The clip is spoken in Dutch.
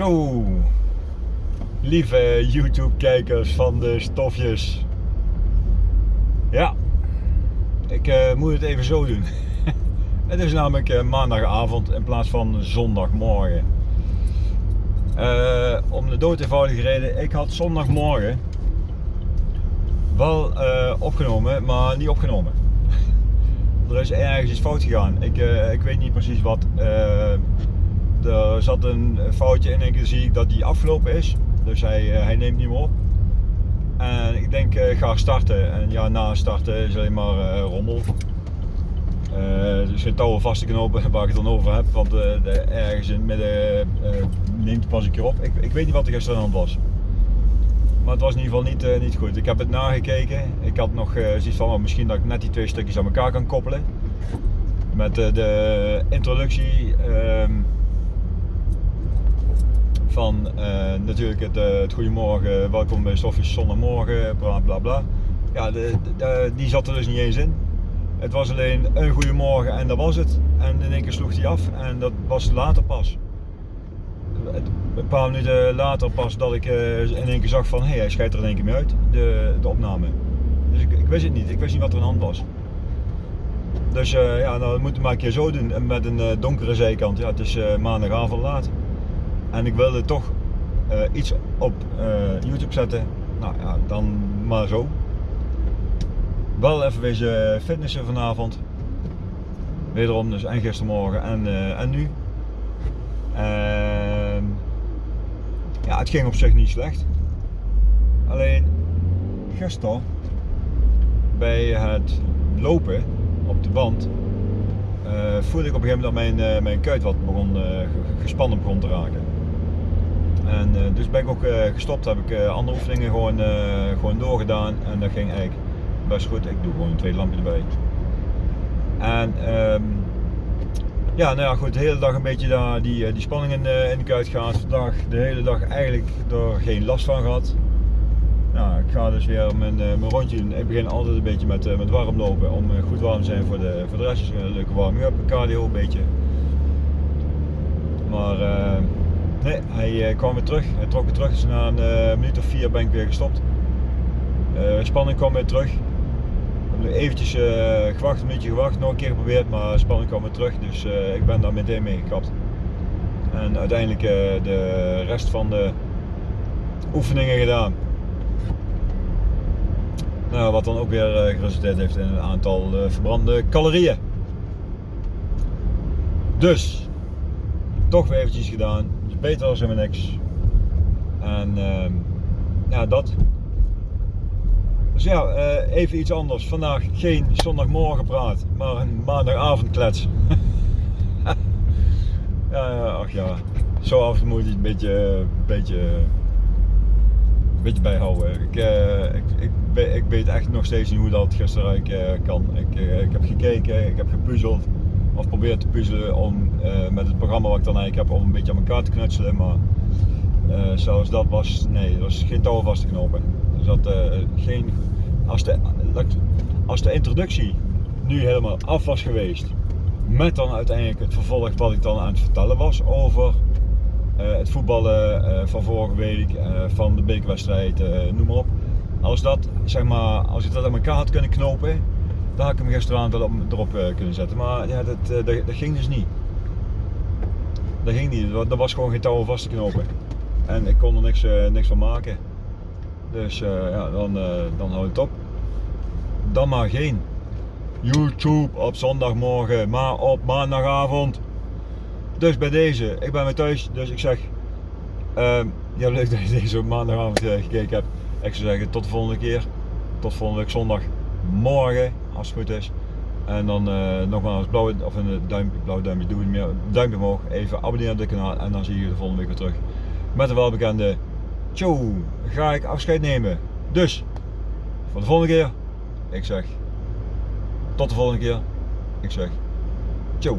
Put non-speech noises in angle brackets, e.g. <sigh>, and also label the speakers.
Speaker 1: Zo, lieve YouTube-kijkers van de stofjes. Ja, ik uh, moet het even zo doen. <laughs> het is namelijk uh, maandagavond in plaats van zondagmorgen. Uh, om de dood eenvoudige reden, ik had zondagmorgen wel opgenomen, maar niet opgenomen. <laughs> er is ergens iets fout gegaan. Ik, ik weet niet precies wat er zat een foutje in en keer zie ik dat die afgelopen is. Dus hij, eh, hij neemt niet meer op. En ik denk, ik eh, ga starten. En ja, na starten is alleen maar uh, rommel. Uh, geen touwen vast te knopen <laughs> waar ik het dan over heb. Want uh, de, ergens in het midden neemt pas een keer op. Ik, ik weet niet wat er gisteren aan de was. Maar het was in ieder geval niet, niet goed. Ik heb het nagekeken. Ik had nog zoiets van, oh, misschien dat ik net die twee stukjes aan elkaar kan koppelen. Met de introductie. Ehm, van uh, natuurlijk het, uh, het goedemorgen, welkom bij Sofjes zondagmorgen, bla bla bla. Ja, de, die zat er dus niet eens in. Het was alleen een goedemorgen en dat was het. En in één keer sloeg hij af en dat was later pas. Een paar minuten later pas dat ik uh, in één keer zag van hé, hey, hij scheidt er in één keer mee uit, de, de opname. Dus ik, ik, wist het niet, ik wist niet wat er aan de hand was. Dus ja, nou, we moeten maar een keer zo doen met een donkere zijkant. Ja, het is maandagavond laat en ik wilde toch uh, iets op uh, YouTube zetten, nou ja, dan maar zo. Wel even wezen fitnessen vanavond. Wederom dus en gistermorgen en, uh, en nu. Ehm, ja, het ging op zich niet slecht. Alleen gisteren bij het lopen op de band voelde ik op een gegeven moment dat mijn, mijn kuit wat begon, gespannen begon te raken. En uh, dus ben ik ook uh, gestopt, heb ik uh, andere oefeningen gewoon, gewoon doorgedaan en dat ging eigenlijk best goed. Ik doe gewoon een tweede lampje erbij. En um, ja, nou ja, goed, de hele dag een beetje daar die, die spanning in, in de kuit gehad. Vandaag de hele dag eigenlijk er geen last van gehad. Nou, ik ga dus weer mijn, mijn rondje doen. Ik begin altijd een beetje met, met warm lopen om goed warm te zijn voor de, voor de rest. Een leuke warming-up, cardio een beetje. Maar Nee, hij uh, kwam weer terug. Hij trok weer terug. Dus na een uh, minuut of vier ben ik weer gestopt. Uh, spanning kwam weer terug. Ik heb eventjes gewacht, een minuutje gewacht, nog een keer geprobeerd, maar spanning kwam weer terug. Dus ik ben daar meteen mee gekapt. En uiteindelijk de rest van de oefeningen gedaan. Nou, wat dan ook weer geresulteerd heeft in een aantal verbrande calorieën. Dus, toch weer eventjes gedaan beter als helemaal niks. En uh, ja, dat. Dus ja, uh, even iets anders. Vandaag geen zondagmorgen praat, maar een maandagavond klets. <laughs> ja, ach ja, zo af en toe moet je een beetje, beetje, een beetje bijhouden. Ik, ik, ik, ik, weet echt nog steeds niet hoe dat gisteren kan. Ik, ik heb gekeken, ik heb gepuzzeld of probeer te puzzelen om uh, met het programma wat ik dan eigenlijk heb om een beetje aan elkaar te knutselen. Maar uh, zoals dat was, nee, er was geen touw vast te knopen. Er zat uh, geen, als de, als de introductie nu helemaal af was geweest, met dan uiteindelijk het vervolg wat ik dan aan het vertellen was over het voetballen van vorige week, van de bekerwedstrijd, noem maar op. Als dat, zeg maar, als ik dat aan elkaar had kunnen knopen, daar had ik hem gisteravond wel op, erop uh, kunnen zetten. Maar ja, dat, uh, dat, dat, ging dus niet. Dat ging niet. Dat was gewoon geen touw vast te knopen. En ik kon er niks, uh, niks van maken. Dus ja, dan, dan houdt het op. Dan maar geen YouTube op zondagmorgen, maar op maandagavond. Dus bij deze, ik ben weer thuis, dus ik zeg, uh, ja leuk dat je deze op maandagavond gekeken hebt. Ik zou zeggen tot de volgende keer, tot volgende week zondag morgen als het goed is. En dan uh, nogmaals blauwe, of een duimpje, blauwe duimpje, doe meer, duimpje omhoog, even abonneren op dit kanaal en dan zie je je de volgende week weer terug. Met de welbekende Tjo, ga ik afscheid nemen. Dus, voor de volgende keer, ik zeg tot de volgende keer, ik zeg Tjo.